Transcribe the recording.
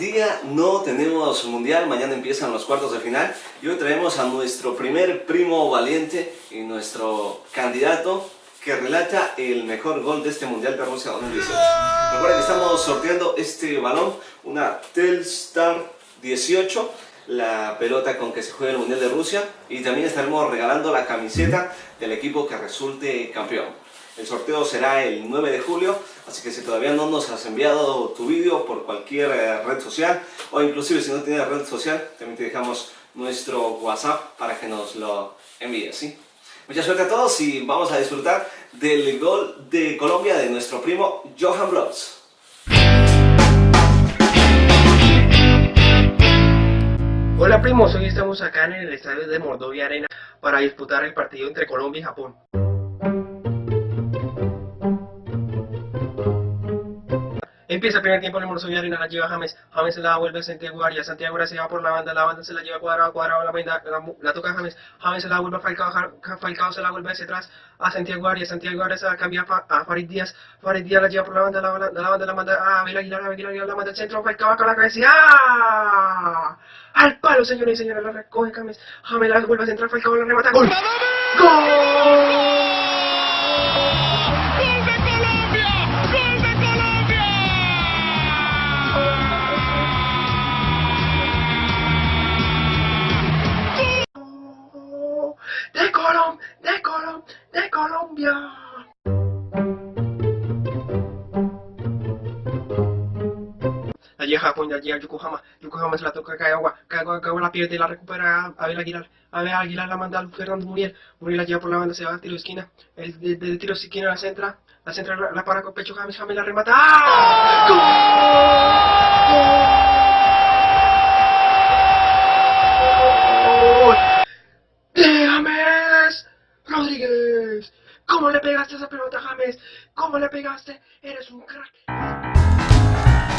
día no tenemos mundial, mañana empiezan los cuartos de final y hoy traemos a nuestro primer primo valiente y nuestro candidato que relata el mejor gol de este mundial de Rusia 2018. Recuerden que estamos sorteando este balón, una Telstar 18, la pelota con que se juega el mundial de Rusia y también estaremos regalando la camiseta del equipo que resulte campeón. El sorteo será el 9 de julio, así que si todavía no nos has enviado tu vídeo por cualquier eh, red social, o inclusive si no tienes red social, también te dejamos nuestro WhatsApp para que nos lo envíes, ¿sí? Mucha suerte a todos y vamos a disfrutar del gol de Colombia de nuestro primo Johan Blogs. Hola primos, hoy estamos acá en el estadio de Mordovia Arena para disputar el partido entre Colombia y Japón. Empieza el primer tiempo en el Morso Arena, la lleva James, James se la vuelve a Santiago Arias, Santiago Arias se va por la banda, la banda se la lleva cuadrado, cuadrado, la, banda, la, toca James, James se la vuelve a Falcao, Falcao se la vuelve hacia atrás a Santiago Arias, Santiago Arias se la cambia a Farid Díaz, Farid Díaz la lleva por la banda, la, la, la banda la manda a Abel Aguilar, Abel Aguilar la manda al centro, Falcao con la cabeza ¡ah! Al palo, señores y señores, la recoge James, James la vuelve a centrar, Falcao la remata, ¡gol! ¡Gol! Colombia. La llega Japón, la llega Yokohama, Yokohama se la toca Kagawa, Kagawa, Kagawa la pierde, la recupera Abel Aguilar, Abel Aguilar la manda a Fernando Muriel, Muriel la lleva por la banda, se va a tiro de esquina, el de, de, tiro de esquina la centra, la centra la, para con pecho, James, James la remata, ¡Gol! ¿Cómo le pegaste esa pelota, James? ¿Cómo le pegaste? Eres un crack.